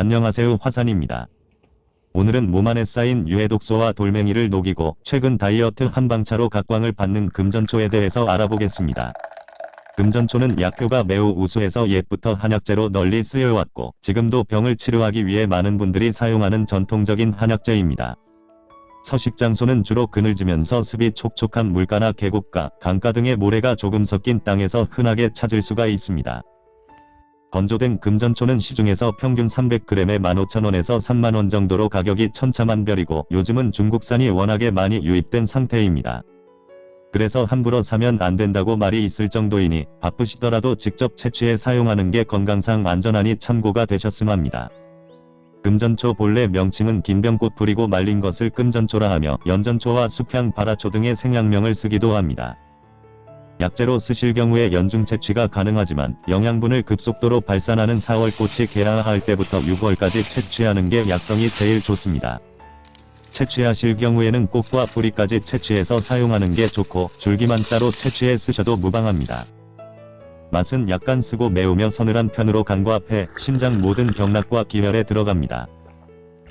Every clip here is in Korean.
안녕하세요 화산입니다. 오늘은 몸 안에 쌓인 유해독소와 돌멩이를 녹이고 최근 다이어트 한방차로 각광을 받는 금전초에 대해서 알아보겠습니다. 금전초는 약효가 매우 우수해서 옛부터 한약재로 널리 쓰여왔고 지금도 병을 치료하기 위해 많은 분들이 사용하는 전통적인 한약재입니다. 서식장소는 주로 그늘지면서 습이 촉촉한 물가나 계곡가, 강가 등의 모래가 조금 섞인 땅에서 흔하게 찾을 수가 있습니다. 건조된 금전초는 시중에서 평균 300g에 15,000원에서 3만원 정도로 가격이 천차만별이고 요즘은 중국산이 워낙에 많이 유입된 상태입니다. 그래서 함부로 사면 안 된다고 말이 있을 정도이니 바쁘시더라도 직접 채취해 사용하는 게 건강상 안전하니 참고가 되셨음 합니다. 금전초 본래 명칭은 긴병꽃 뿌리고 말린 것을 금전초라 하며 연전초와 숙향 바라초 등의 생약명을 쓰기도 합니다. 약재로 쓰실 경우에 연중 채취가 가능하지만 영양분을 급속도로 발산하는 4월 꽃이 개화할 때부터 6월까지 채취하는 게 약성이 제일 좋습니다. 채취하실 경우에는 꽃과 뿌리까지 채취해서 사용하는 게 좋고 줄기만 따로 채취해 쓰셔도 무방합니다. 맛은 약간 쓰고 매우며 서늘한 편으로 간과 폐, 심장 모든 경락과 기혈에 들어갑니다.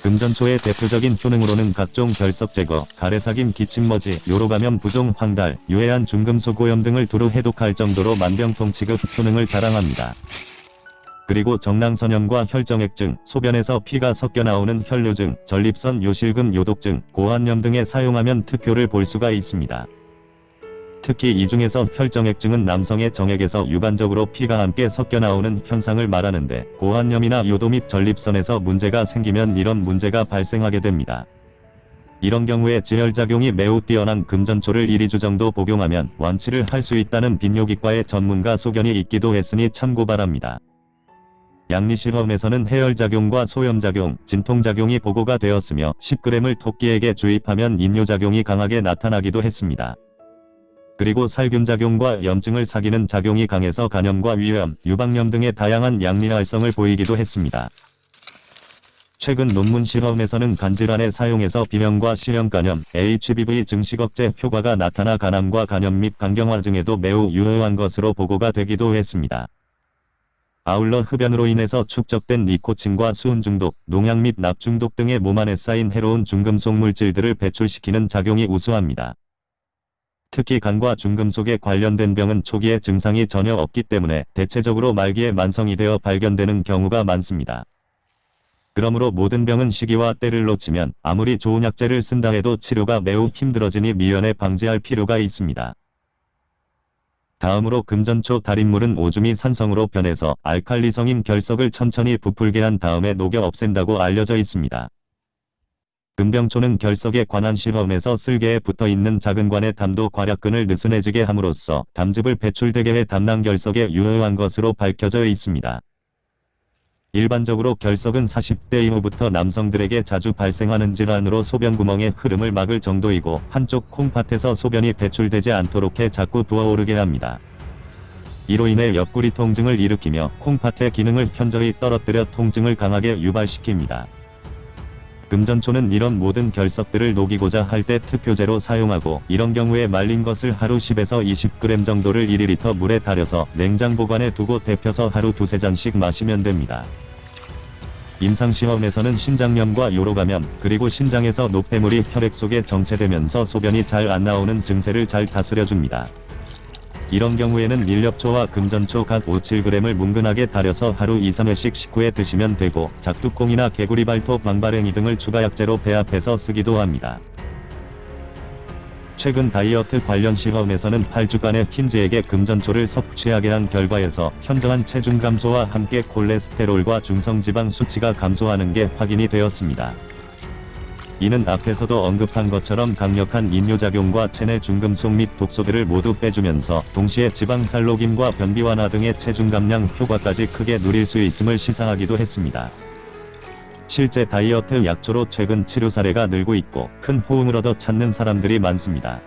금전초의 대표적인 효능으로는 각종 결석 제거, 가래삭임 기침머지, 요로감염 부종 황달, 유해한 중금속 오염 등을 두루 해독할 정도로 만병통치급 효능을 자랑합니다. 그리고 정낭선염과 혈정액증, 소변에서 피가 섞여 나오는 혈뇨증, 전립선 요실금 요독증, 고환염 등에 사용하면 특효를 볼 수가 있습니다. 특히 이 중에서 혈정액증은 남성의 정액에서 유관적으로 피가 함께 섞여 나오는 현상을 말하는데 고환염이나 요도 및 전립선에서 문제가 생기면 이런 문제가 발생하게 됩니다. 이런 경우에 지혈작용이 매우 뛰어난 금전초를 1-2주 정도 복용하면 완치를 할 수 있다는 빈뇨기과의 전문가 소견이 있기도 했으니 참고 바랍니다. 양리실험에서는 해열작용과 소염작용, 진통작용이 보고가 되었으며 10g을 토끼에게 주입하면 인뇨작용이 강하게 나타나기도 했습니다. 그리고 살균작용과 염증을 사귀는 작용이 강해서 간염과 위염, 유방염 등의 다양한 양리 활성을 보이기도 했습니다. 최근 논문 실험에서는 간질환에 사용해서 비명과 실형간염, HBV 증식 억제 효과가 나타나 간암과 간염 및 간경화 증에도 매우 유효한 것으로 보고가 되기도 했습니다. 아울러 흡연으로 인해서 축적된 니코틴과 수은 중독, 농약 및 납 중독 등의 몸 안에 쌓인 해로운 중금속 물질들을 배출시키는 작용이 우수합니다. 특히 간과 중금속에 관련된 병은 초기에 증상이 전혀 없기 때문에 대체적으로 말기에 만성이 되어 발견되는 경우가 많습니다. 그러므로 모든 병은 시기와 때를 놓치면 아무리 좋은 약재를 쓴다 해도 치료가 매우 힘들어지니 미연에 방지할 필요가 있습니다. 다음으로 금전초 달인물은 오줌이 산성으로 변해서 알칼리성인 결석을 천천히 부풀게 한 다음에 녹여 없앤다고 알려져 있습니다. 금병초는 결석에 관한 실험에서 쓸개에 붙어있는 작은 관의 담도 괄약근을 느슨해지게 함으로써 담즙을 배출되게 해 담낭 결석에 유효한 것으로 밝혀져 있습니다. 일반적으로 결석은 40대 이후부터 남성들에게 자주 발생하는 질환으로 소변구멍의 흐름을 막을 정도이고 한쪽 콩팥에서 소변이 배출되지 않도록 해 자꾸 부어오르게 합니다. 이로 인해 옆구리 통증을 일으키며 콩팥의 기능을 현저히 떨어뜨려 통증을 강하게 유발시킵니다. 금전초는 이런 모든 결석들을 녹이고자 할 때 특효제로 사용하고 이런 경우에 말린 것을 하루 10에서 20g 정도를 1리터 물에 달여서 냉장 보관해 두고 데펴서 하루 두세 잔씩 마시면 됩니다. 임상시험에서는 신장염과 요로감염 그리고 신장에서 노폐물이 혈액 속에 정체되면서 소변이 잘 안 나오는 증세를 잘 다스려줍니다. 이런 경우에는 일렵초와 금전초 각 5-7g을 뭉근하게 달여서 하루 2-3회씩 식후에 드시면 되고 작두콩이나 개구리 발톱 망바랭이 등을 추가 약재로 배합해서 쓰기도 합니다. 최근 다이어트 관련 시험에서는 8주간의 킨즈에게 금전초를 섭취하게 한 결과에서 현저한 체중 감소와 함께 콜레스테롤과 중성지방 수치가 감소하는 게 확인이 되었습니다. 이는 앞에서도 언급한 것처럼 강력한 인뇨작용과 체내 중금속 및 독소들을 모두 빼주면서 동시에 지방 살로김과 변비 완화 등의 체중 감량 효과까지 크게 누릴 수 있음을 시사하기도 했습니다. 실제 다이어트 약초로 최근 치료 사례가 늘고 있고 큰 호응을 얻어 찾는 사람들이 많습니다.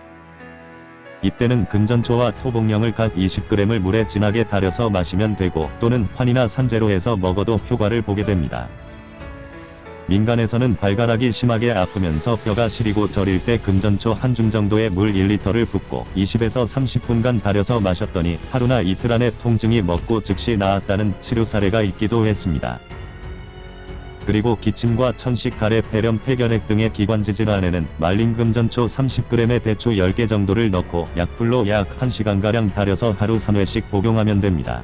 이때는 금전초와 토복령을 각 20g을 물에 진하게 달여서 마시면 되고 또는 환이나 산재로 해서 먹어도 효과를 보게 됩니다. 민간에서는 발가락이 심하게 아프면서 뼈가 시리고 저릴 때 금전초 한 줌 정도의 물 1리터를 붓고 20에서 30분간 달여서 마셨더니 하루나 이틀 안에 통증이 먹고 즉시 나았다는 치료 사례가 있기도 했습니다. 그리고 기침과 천식, 가래, 폐렴, 폐결핵 등의 기관지 질환에는 말린 금전초 30g에 대추 10개 정도를 넣고 약불로 약 1시간가량 달여서 하루 3회씩 복용하면 됩니다.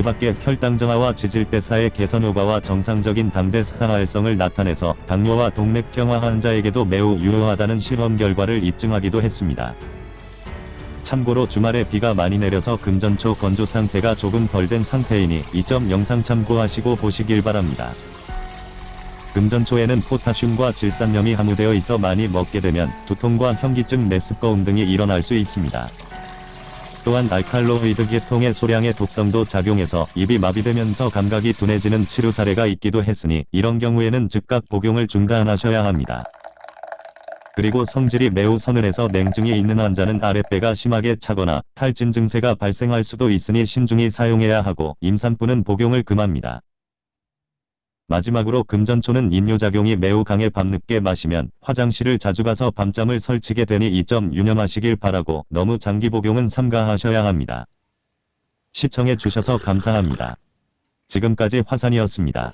그 밖에 혈당 정화와 지질대사의 개선 효과와 정상적인 당대 사활성을 나타내서 당뇨와 동맥경화 환자에게도 매우 유효하다는 실험 결과를 입증하기도 했습니다. 참고로 주말에 비가 많이 내려서 금전초 건조 상태가 조금 덜 된 상태이니 이 점 영상 참고하시고 보시길 바랍니다. 금전초에는 포타슘과 질산염이 함유되어 있어 많이 먹게 되면 두통과 현기증, 메스꺼움 등이 일어날 수 있습니다. 또한 알칼로이드 계통의 소량의 독성도 작용해서 입이 마비되면서 감각이 둔해지는 치료 사례가 있기도 했으니 이런 경우에는 즉각 복용을 중단하셔야 합니다. 그리고 성질이 매우 서늘해서 냉증이 있는 환자는 아랫배가 심하게 차거나 탈진 증세가 발생할 수도 있으니 신중히 사용해야 하고 임산부는 복용을 금합니다. 마지막으로 금전초는 인뇨작용이 매우 강해 밤늦게 마시면 화장실을 자주 가서 밤잠을 설치게 되니 이 점 유념하시길 바라고 너무 장기 복용은 삼가하셔야 합니다. 시청해 주셔서 감사합니다. 지금까지 화산이었습니다.